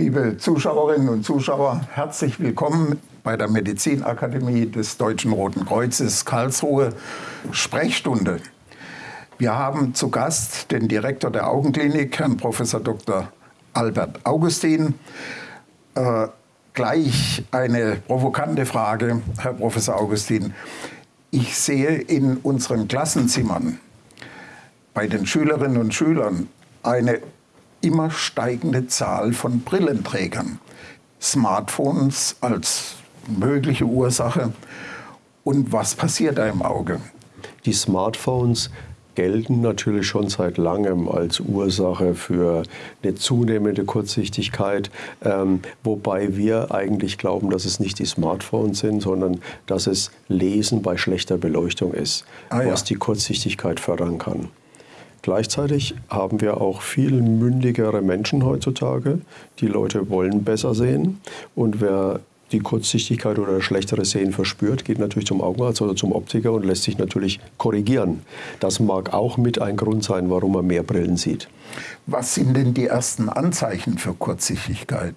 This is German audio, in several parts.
Liebe Zuschauerinnen und Zuschauer, herzlich willkommen bei der Medizinakademie des Deutschen Roten Kreuzes Karlsruhe Sprechstunde. Wir haben zu Gast den Direktor der Augenklinik, Herrn Prof. Dr. Albert Augustin. Äh, gleich eine provokante Frage, Herr Professor Augustin. Ich sehe in unseren Klassenzimmern bei den Schülerinnen und Schülern eine immer steigende Zahl von Brillenträgern. Smartphones als mögliche Ursache. Und was passiert da im Auge? Die Smartphones gelten natürlich schon seit langem als Ursache für eine zunehmende Kurzsichtigkeit, ähm, wobei wir eigentlich glauben, dass es nicht die Smartphones sind, sondern dass es Lesen bei schlechter Beleuchtung ist, ah, ja. was die Kurzsichtigkeit fördern kann. Gleichzeitig haben wir auch viel mündigere Menschen heutzutage. Die Leute wollen besser sehen. Und wer die Kurzsichtigkeit oder schlechtere Sehen verspürt, geht natürlich zum Augenarzt oder zum Optiker und lässt sich natürlich korrigieren. Das mag auch mit ein Grund sein, warum man mehr Brillen sieht. Was sind denn die ersten Anzeichen für Kurzsichtigkeit?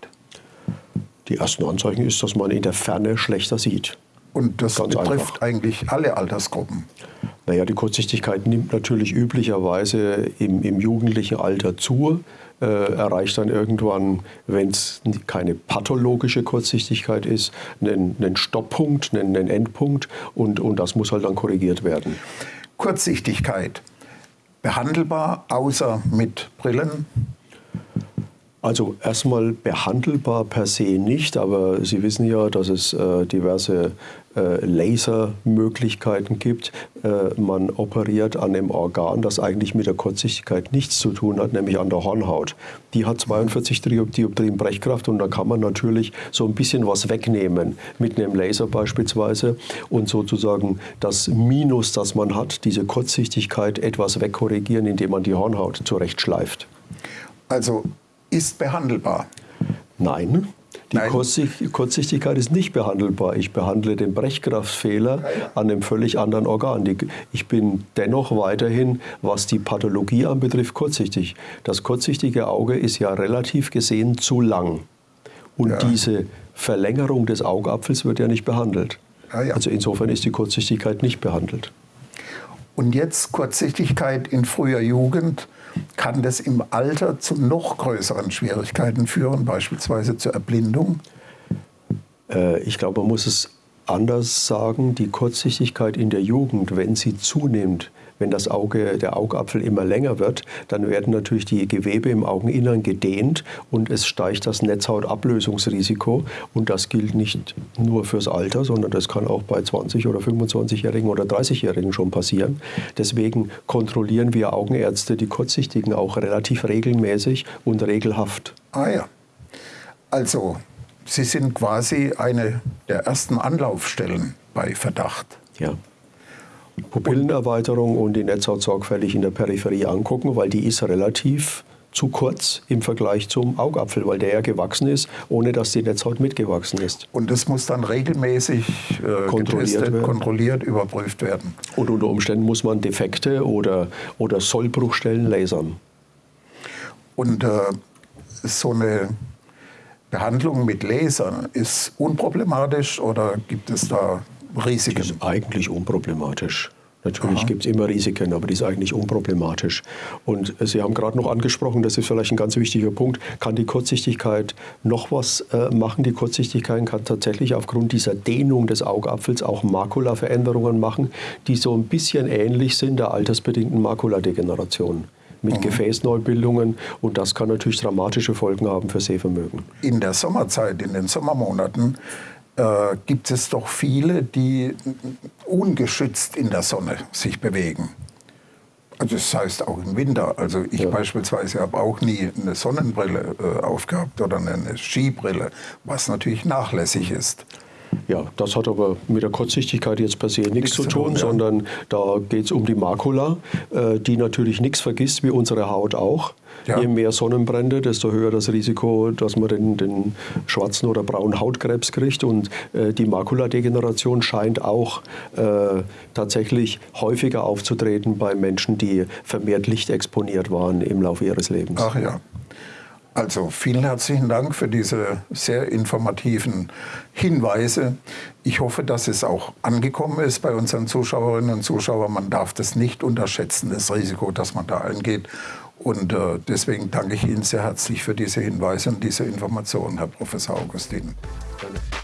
Die ersten Anzeichen ist, dass man in der Ferne schlechter sieht. Und das Ganz betrifft einfach. eigentlich alle Altersgruppen? Naja, die Kurzsichtigkeit nimmt natürlich üblicherweise im, im jugendlichen Alter zu, äh, erreicht dann irgendwann, wenn es keine pathologische Kurzsichtigkeit ist, einen, einen Stopppunkt, einen, einen Endpunkt und, und das muss halt dann korrigiert werden. Kurzsichtigkeit, behandelbar außer mit Brillen? Also erstmal behandelbar per se nicht, aber Sie wissen ja, dass es äh, diverse äh, Lasermöglichkeiten gibt. Äh, man operiert an einem Organ, das eigentlich mit der Kurzsichtigkeit nichts zu tun hat, nämlich an der Hornhaut. Die hat 42 Dioptrien Brechkraft und da kann man natürlich so ein bisschen was wegnehmen, mit einem Laser beispielsweise und sozusagen das Minus, das man hat, diese Kurzsichtigkeit etwas wegkorrigieren, indem man die Hornhaut zurechtschleift. Also ist behandelbar? Nein, die Kurzsichtigkeit ist nicht behandelbar. Ich behandle den Brechkraftfehler an einem völlig anderen Organ. Ich bin dennoch weiterhin, was die Pathologie anbetrifft, kurzsichtig. Das kurzsichtige Auge ist ja relativ gesehen zu lang. Und ja. diese Verlängerung des Augapfels wird ja nicht behandelt. Ja. Also insofern ist die Kurzsichtigkeit nicht behandelt. Und jetzt Kurzsichtigkeit in früher Jugend kann das im Alter zu noch größeren Schwierigkeiten führen, beispielsweise zur Erblindung? Äh, ich glaube, man muss es anders sagen. Die Kurzsichtigkeit in der Jugend, wenn sie zunimmt, wenn das Auge, der Augapfel immer länger wird, dann werden natürlich die Gewebe im Augeninnern gedehnt und es steigt das Netzhautablösungsrisiko. Und das gilt nicht nur fürs Alter, sondern das kann auch bei 20- oder 25-Jährigen oder 30-Jährigen schon passieren. Deswegen kontrollieren wir Augenärzte die Kurzsichtigen auch relativ regelmäßig und regelhaft. Ah ja. Also, Sie sind quasi eine der ersten Anlaufstellen bei Verdacht. Ja. Pupillenerweiterung und die Netzhaut sorgfältig in der Peripherie angucken, weil die ist relativ zu kurz im Vergleich zum Augapfel, weil der ja gewachsen ist, ohne dass die Netzhaut mitgewachsen ist. Und das muss dann regelmäßig äh, kontrolliert, getestet, kontrolliert, überprüft werden. Und unter Umständen muss man Defekte oder, oder Sollbruchstellen lasern. Und äh, so eine Behandlung mit Lasern ist unproblematisch oder gibt es da Risiken? Die ist eigentlich unproblematisch. Natürlich gibt es immer Risiken, aber die ist eigentlich unproblematisch. Und Sie haben gerade noch angesprochen, das ist vielleicht ein ganz wichtiger Punkt, kann die Kurzsichtigkeit noch was äh, machen? Die Kurzsichtigkeit kann tatsächlich aufgrund dieser Dehnung des Augapfels auch Makulaveränderungen machen, die so ein bisschen ähnlich sind der altersbedingten Makuladegeneration mit mhm. Gefäßneubildungen und das kann natürlich dramatische Folgen haben für Sehvermögen. In der Sommerzeit, in den Sommermonaten, äh, gibt es doch viele, die ungeschützt in der Sonne sich bewegen. Also das heißt auch im Winter. Also ich ja. beispielsweise habe auch nie eine Sonnenbrille äh, aufgehabt oder eine Skibrille, was natürlich nachlässig ist. Ja, das hat aber mit der Kurzsichtigkeit jetzt per se nichts, nichts zu tun, tun ja. sondern da geht es um die Makula, äh, die natürlich nichts vergisst, wie unsere Haut auch. Ja. Je mehr Sonnenbrände, desto höher das Risiko, dass man den, den schwarzen oder braunen Hautkrebs kriegt. Und äh, die Makuladegeneration scheint auch äh, tatsächlich häufiger aufzutreten bei Menschen, die vermehrt lichtexponiert waren im Laufe ihres Lebens. Ach ja. Also vielen herzlichen Dank für diese sehr informativen Hinweise. Ich hoffe, dass es auch angekommen ist bei unseren Zuschauerinnen und Zuschauern. Man darf das nicht unterschätzen, das Risiko, das man da eingeht. Und äh, deswegen danke ich Ihnen sehr herzlich für diese Hinweise und diese Informationen, Herr Professor Augustin. Danke.